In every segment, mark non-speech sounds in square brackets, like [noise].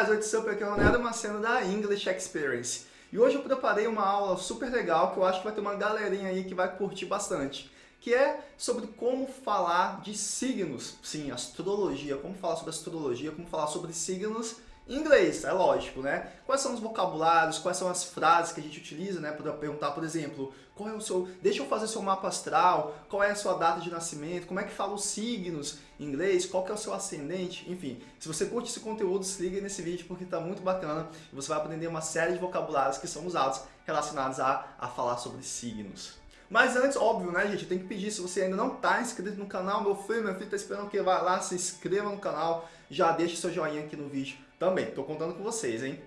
guys, what's up? Aqui é o Ronaldo Maceno da English Experience. E hoje eu preparei uma aula super legal que eu acho que vai ter uma galerinha aí que vai curtir bastante. Que é sobre como falar de signos. Sim, astrologia. Como falar sobre astrologia, como falar sobre signos inglês, é lógico, né? Quais são os vocabulários, quais são as frases que a gente utiliza, né? Para perguntar, por exemplo, qual é o seu... Deixa eu fazer seu mapa astral, qual é a sua data de nascimento, como é que fala os signos em inglês, qual que é o seu ascendente, enfim. Se você curte esse conteúdo, se liga nesse vídeo porque tá muito bacana e você vai aprender uma série de vocabulários que são usados relacionados a, a falar sobre signos. Mas antes, óbvio, né, gente, tenho que pedir, se você ainda não está inscrito no canal, meu filho, meu filho tá esperando que vá lá, se inscreva no canal, já deixe seu joinha aqui no vídeo também. Tô contando com vocês, hein?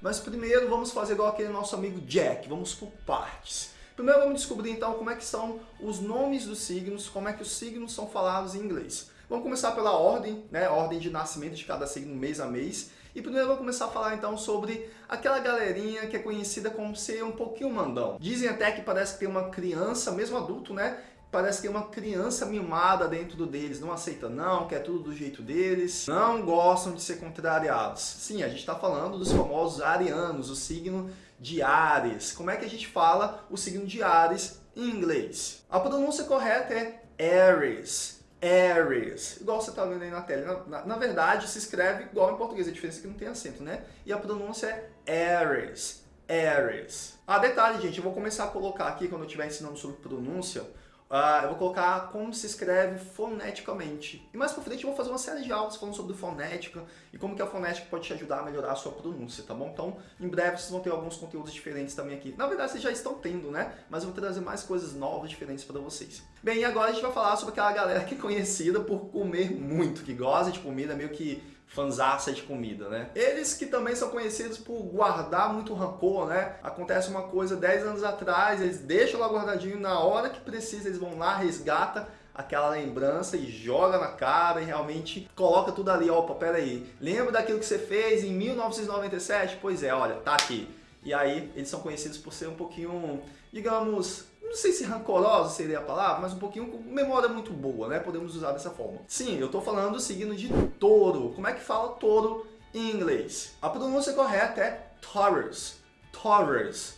Mas primeiro vamos fazer igual aquele nosso amigo Jack, vamos por partes. Primeiro vamos descobrir então como é que são os nomes dos signos, como é que os signos são falados em inglês. Vamos começar pela ordem, né? Ordem de nascimento de cada signo mês a mês. E primeiro eu vou começar a falar então sobre aquela galerinha que é conhecida como ser um pouquinho mandão. Dizem até que parece que tem uma criança, mesmo adulto, né? Parece que tem uma criança mimada dentro deles, não aceita não, quer tudo do jeito deles, não gostam de ser contrariados. Sim, a gente está falando dos famosos arianos, o signo de Ares. Como é que a gente fala o signo de Ares em inglês? A pronúncia correta é Aries. Aries, igual você está vendo aí na tela. Na, na, na, verdade, se escreve igual em português, a diferença é que não tem acento, né? E a pronúncia é Aries, Aries. Ah, detalhe, gente, eu vou começar a colocar aqui, quando eu estiver ensinando sobre pronúncia, Uh, eu vou colocar como se escreve foneticamente. E mais pra frente eu vou fazer uma série de aulas falando sobre fonética e como que a fonética pode te ajudar a melhorar a sua pronúncia, tá bom? Então, em breve vocês vão ter alguns conteúdos diferentes também aqui. Na verdade, vocês já estão tendo, né? Mas eu vou trazer mais coisas novas, diferentes para vocês. Bem, e agora a gente vai falar sobre aquela galera que é conhecida por comer muito, que gosta de comida, meio que fanzaça de comida, né? Eles que também são conhecidos por guardar muito rancor, né? Acontece uma coisa 10 anos atrás, eles deixam lá guardadinho, na hora que precisa eles vão lá, resgata aquela lembrança e joga na cara e realmente coloca tudo ali, opa, pera aí, lembra daquilo que você fez em 1997? Pois é, olha, tá aqui. E aí eles são conhecidos por ser um pouquinho, digamos, não sei se rancorosa seria a palavra, mas um pouquinho com memória muito boa, né? Podemos usar dessa forma. Sim, eu estou falando do signo de touro. Como é que fala touro em inglês? A pronúncia correta é Taurus. Taurus.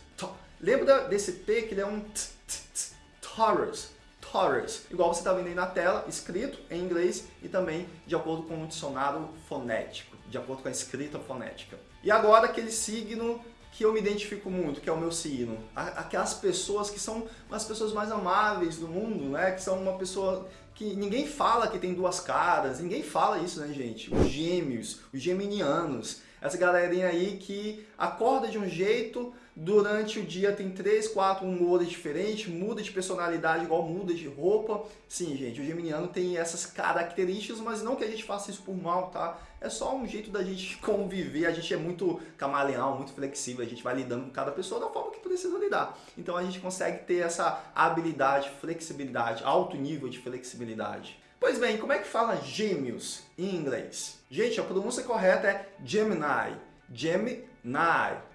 Lembra desse T que ele é um t, t, t, Taurus. Taurus. Igual você está vendo aí na tela, escrito em inglês e também de acordo com o dicionário fonético, de acordo com a escrita fonética. E agora aquele signo que eu me identifico muito, que é o meu signo. Aquelas pessoas que são as pessoas mais amáveis do mundo, né? Que são uma pessoa que ninguém fala que tem duas caras, ninguém fala isso, né, gente? Os gêmeos, os geminianos, essa galerinha aí que acorda de um jeito, durante o dia tem três, quatro humores diferentes, muda de personalidade igual muda de roupa. Sim, gente, o geminiano tem essas características, mas não que a gente faça isso por mal, tá? É só um jeito da gente [laughs] conviver, a gente é muito camaleão, muito flexível, a gente vai lidando com cada pessoa da forma que precisa lidar. Então a gente consegue ter essa habilidade, flexibilidade, alto nível de flexibilidade. Pois bem, como é que fala gêmeos em inglês? Gente, a pronúncia correta é Gemini. Gemini,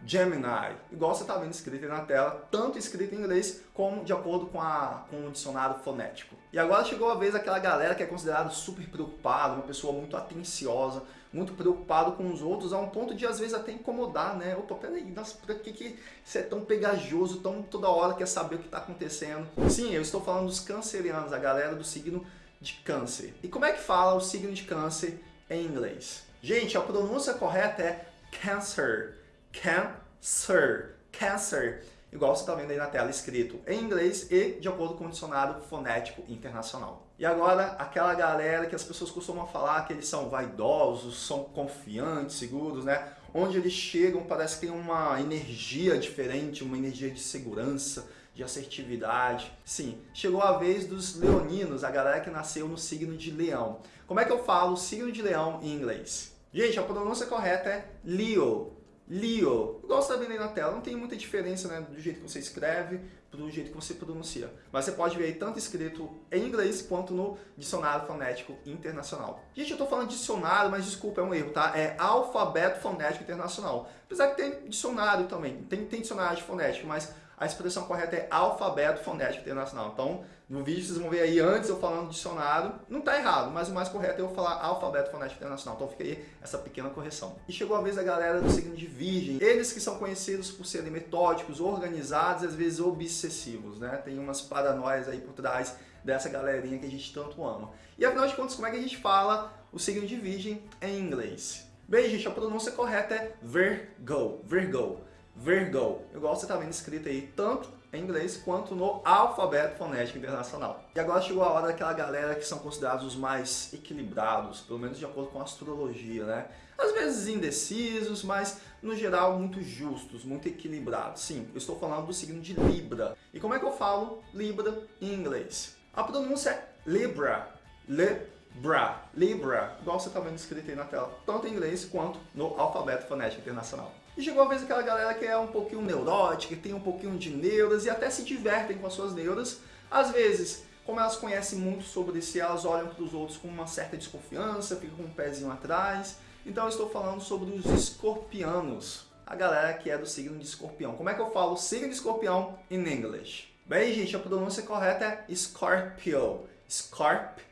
Gemini, igual você está vendo escrito aí na tela, tanto escrito em inglês como de acordo com, a, com o dicionário fonético. E agora chegou a vez daquela galera que é considerada super preocupada, uma pessoa muito atenciosa, muito preocupado com os outros, a um ponto de às vezes até incomodar, né? Opa, peraí, nossa, que, que você é tão pegajoso, tão toda hora quer saber o que está acontecendo? Sim, eu estou falando dos cancerianos, a galera do signo de câncer. E como é que fala o signo de câncer em inglês? Gente, a pronúncia correta é cancer, cancer, cancer, igual você está vendo aí na tela escrito em inglês e de acordo com o dicionário fonético internacional. E agora, aquela galera que as pessoas costumam falar que eles são vaidosos, são confiantes, seguros, né? Onde eles chegam parece que tem uma energia diferente, uma energia de segurança, de assertividade. Sim, chegou a vez dos leoninos, a galera que nasceu no signo de leão. Como é que eu falo signo de leão em inglês? Gente, a pronúncia correta é Leo. Leo. Igual você está vendo aí na tela, não tem muita diferença né, do jeito que você escreve do jeito que você pronuncia. Mas você pode ver aí tanto escrito em inglês quanto no Dicionário Fonético Internacional. Gente, eu estou falando dicionário, mas desculpa, é um erro, tá? É Alfabeto Fonético Internacional. Apesar que tem dicionário também, tem, tem dicionário de fonética, mas a expressão correta é alfabeto fonético internacional. Então, no vídeo vocês vão ver aí antes eu falando dicionário, não está errado, mas o mais correto é eu falar alfabeto fonético internacional. Então fica aí essa pequena correção. E chegou a vez da galera do signo de virgem. Eles que são conhecidos por serem metódicos, organizados e às vezes obsessivos, né? Tem umas paranoias aí por trás dessa galerinha que a gente tanto ama. E afinal de contas, como é que a gente fala o signo de virgem em inglês? Bem, gente, a pronúncia correta é Virgo, Virgo, Virgo. Igual você está vendo escrito aí, tanto em inglês quanto no alfabeto fonético internacional. E agora chegou a hora daquela galera que são considerados os mais equilibrados, pelo menos de acordo com a astrologia, né? Às vezes indecisos, mas no geral muito justos, muito equilibrados. Sim, eu estou falando do signo de Libra. E como é que eu falo Libra em inglês? A pronúncia é Libra, Libra, Libra, igual você está vendo escrito aí na tela, tanto em inglês quanto no alfabeto fonético internacional. E chegou a vez aquela galera que é um pouquinho neurótica, que tem um pouquinho de neuras e até se divertem com as suas neuras. Às vezes, como elas conhecem muito sobre si, elas olham para os outros com uma certa desconfiança, ficam com um pezinho atrás. Então eu estou falando sobre os escorpianos, a galera que é do signo de escorpião. Como é que eu falo signo de escorpião em inglês? Bem, gente, a pronúncia correta é Scorpio. Scorpio.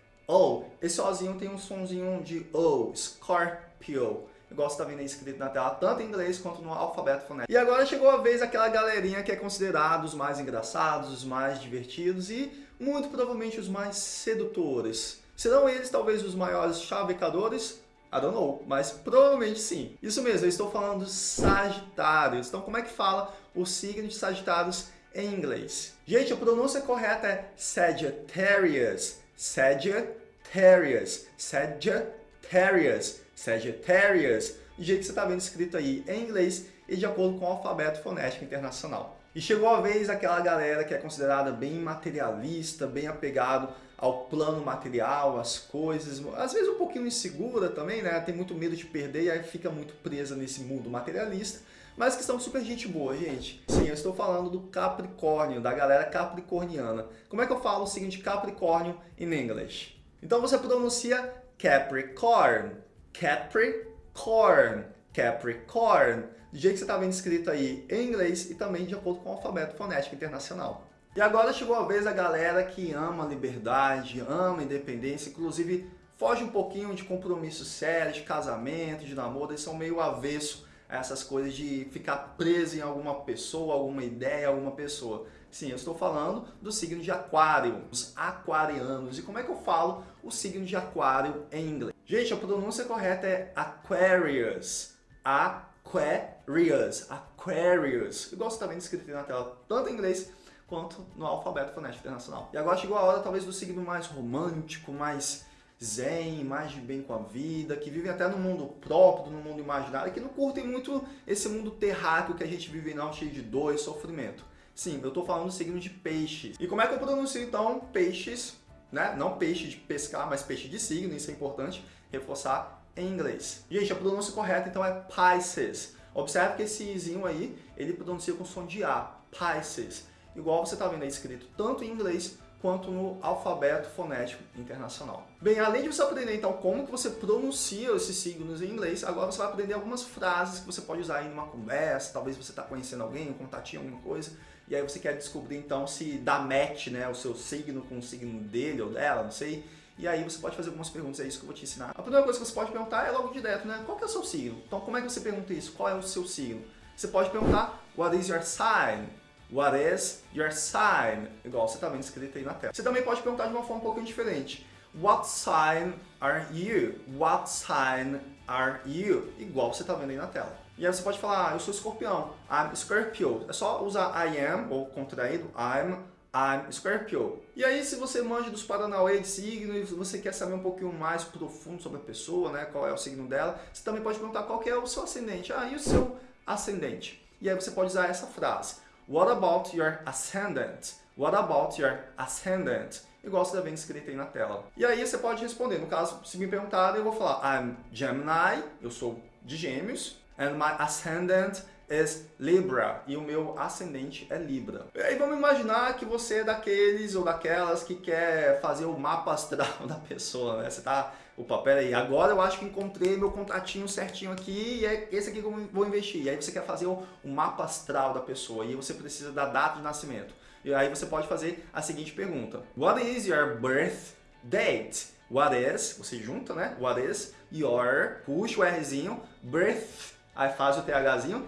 Esse Ozinho tem um sonzinho de O. Scorpio igual está vendo aí escrito na tela, tanto em inglês quanto no alfabeto fonético. E agora chegou a vez aquela galerinha que é considerado os mais engraçados, os mais divertidos e muito provavelmente os mais sedutores. Serão eles talvez os maiores chavecadores? I don't know, mas provavelmente sim. Isso mesmo, eu estou falando dos Sagitários. Então como é que fala o signo de Sagitários em inglês? Gente, a pronúncia correta é Sagittarius. Sagittarius. Sagittarius. Sagittarius, do jeito que você está vendo escrito aí em inglês e de acordo com o alfabeto fonético internacional. E chegou a vez daquela galera que é considerada bem materialista, bem apegado ao plano material, às coisas, às vezes um pouquinho insegura também, né? Tem muito medo de perder e aí fica muito presa nesse mundo materialista, mas que são super gente boa, gente. Sim, eu estou falando do Capricórnio, da galera capricorniana. Como é que eu falo o seguinte Capricórnio em inglês? Então você pronuncia Capricorn, Capricorn, Capricorn, do jeito que você está vendo escrito aí em inglês e também de acordo com o alfabeto fonético internacional. E agora chegou a vez da galera que ama liberdade, ama independência, inclusive foge um pouquinho de compromisso sério, de casamento, de namoro, eles são meio avesso a essas coisas de ficar preso em alguma pessoa, alguma ideia, alguma pessoa. Sim, eu estou falando do signo de aquário, os aquarianos. E como é que eu falo o signo de aquário em inglês? Gente, a pronúncia correta é Aquarius. Aquarius. Aquarius. Igual você está vendo escrito na tela, tanto em inglês quanto no alfabeto fonético internacional. E agora chegou a hora talvez do signo mais romântico, mais zen, mais de bem com a vida, que vivem até no mundo próprio, no mundo imaginário, que não curtem muito esse mundo terráqueo que a gente vive não, cheio de dor e sofrimento. Sim, eu estou falando do signo de peixes. E como é que eu pronuncio então peixes, né? Não peixe de pescar, mas peixe de signo, isso é importante reforçar em inglês. Gente, a pronúncia correta então é Pisces. Observe que esse izinho aí, ele pronuncia com som de A, Pisces. Igual você está vendo aí escrito tanto em inglês quanto no alfabeto fonético internacional. Bem, além de você aprender então como que você pronuncia esses signos em inglês, agora você vai aprender algumas frases que você pode usar em uma conversa, talvez você está conhecendo alguém, um contatinho, alguma coisa, e aí você quer descobrir então se dá match né, o seu signo com o signo dele ou dela, não sei, e aí você pode fazer algumas perguntas, é isso que eu vou te ensinar. A primeira coisa que você pode perguntar é logo direto, né? Qual que é o seu signo? Então como é que você pergunta isso? Qual é o seu signo? Você pode perguntar, what is your sign? What is your sign? Igual você está vendo escrito aí na tela. Você também pode perguntar de uma forma um pouquinho diferente. What sign are you? What sign are you? Igual você está vendo aí na tela. E aí você pode falar, ah, eu sou escorpião. I'm Scorpio. É só usar I am, ou contraído, I'm, I'm Scorpio. E aí se você manja dos Paranauê de signo e você quer saber um pouquinho mais profundo sobre a pessoa, né, qual é o signo dela, você também pode perguntar qual é o seu ascendente. Ah, e o seu ascendente? E aí você pode usar essa frase. What about your ascendant? What about your ascendant? Igual você está vendo escrito aí na tela. E aí você pode responder. No caso, se me perguntarem, eu vou falar I'm Gemini, eu sou de gêmeos, and my ascendant is Libra e o meu ascendente é Libra. E aí vamos imaginar que você é daqueles ou daquelas que quer fazer o mapa astral [laughs] da pessoa, né? Você tá, opa, pera aí, agora eu acho que encontrei meu contatinho certinho aqui e é esse aqui que eu vou investir. E aí você quer fazer o, o mapa astral da pessoa e você precisa da data de nascimento. E aí você pode fazer a seguinte pergunta. What is your birth date? What is, você junta, né? What is your, puxa o Rzinho, birth, aí faz o THzinho,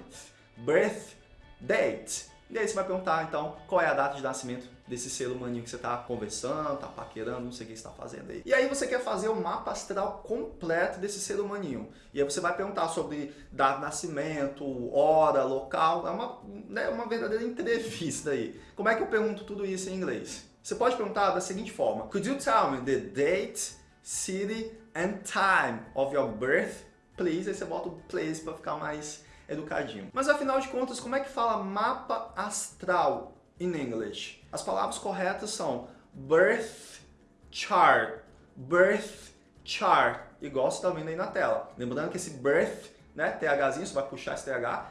birth date. E aí você vai perguntar, então, qual é a data de nascimento desse ser humaninho que você está conversando, está paquerando, não sei o que você está fazendo aí. E aí você quer fazer o mapa astral completo desse ser humaninho. E aí você vai perguntar sobre data de nascimento, hora, local. É uma, né, uma verdadeira entrevista aí. Como é que eu pergunto tudo isso em inglês? Você pode perguntar da seguinte forma. Could you tell me the date, city and time of your birth, please? Aí você bota o place para ficar mais educadinho. Mas afinal de contas, como é que fala mapa astral in English? As palavras corretas são birth chart, birth chart, igual você está vendo aí na tela. Lembrando que esse birth, né, THzinho, você vai puxar esse TH,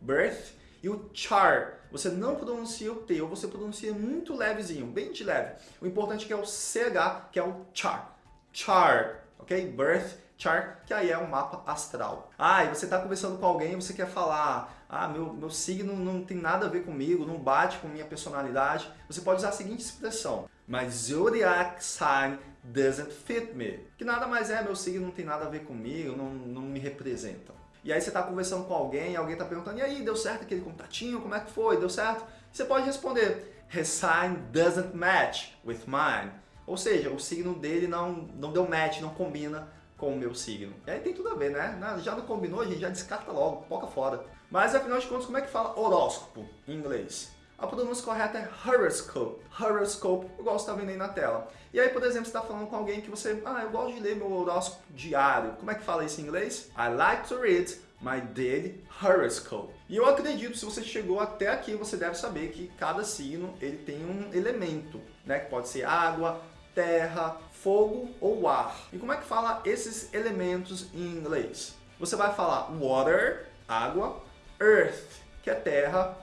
birth, e o chart, você não pronuncia o T, ou você pronuncia muito levezinho, bem de leve. O importante é que é o CH, que é o chart, chart, ok? Birth chart, que aí é um mapa astral. Ah, e você está conversando com alguém e você quer falar, ah, meu, meu signo não tem nada a ver comigo, não bate com minha personalidade. Você pode usar a seguinte expressão, my zodiac sign doesn't fit me. Que nada mais é, meu signo não tem nada a ver comigo, não, não me representa. E aí você está conversando com alguém, alguém está perguntando, e aí, deu certo aquele contatinho? Como é que foi? Deu certo? Você pode responder, his sign doesn't match with mine. Ou seja, o signo dele não, não deu match, não combina com o meu signo. E aí tem tudo a ver, né? Já não combinou, a gente já descarta logo, poca fora. Mas afinal de contas, como é que fala horóscopo em inglês? A pronúncia correta é horoscope. Horoscope, igual você está vendo aí na tela. E aí, por exemplo, você está falando com alguém que você... Ah, eu gosto de ler meu horóscopo diário. Como é que fala isso em inglês? I like to read my daily horoscope. E eu acredito, se você chegou até aqui, você deve saber que cada signo ele tem um elemento, né? Que pode ser água, terra, fogo ou ar. E como é que fala esses elementos em inglês? Você vai falar water, água, earth, que é terra,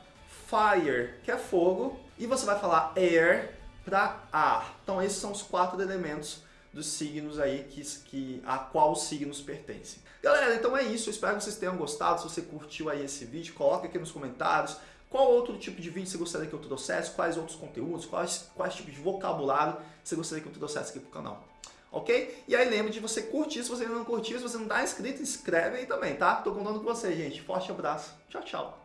fire, que é fogo, e você vai falar air para ar. Então esses são os quatro elementos dos signos aí que, que, a qual os signos pertencem. Galera, então é isso. Eu espero que vocês tenham gostado. Se você curtiu aí esse vídeo, coloque aqui nos comentários qual outro tipo de vídeo você gostaria que eu trouxesse, quais outros conteúdos, quais, quais tipos de vocabulário você gostaria que eu trouxesse aqui pro canal. Ok? E aí lembre de você curtir, se você ainda não curtiu, se você não está inscrito, inscreve aí também, tá? Tô contando com você, gente. Forte abraço. Tchau, tchau.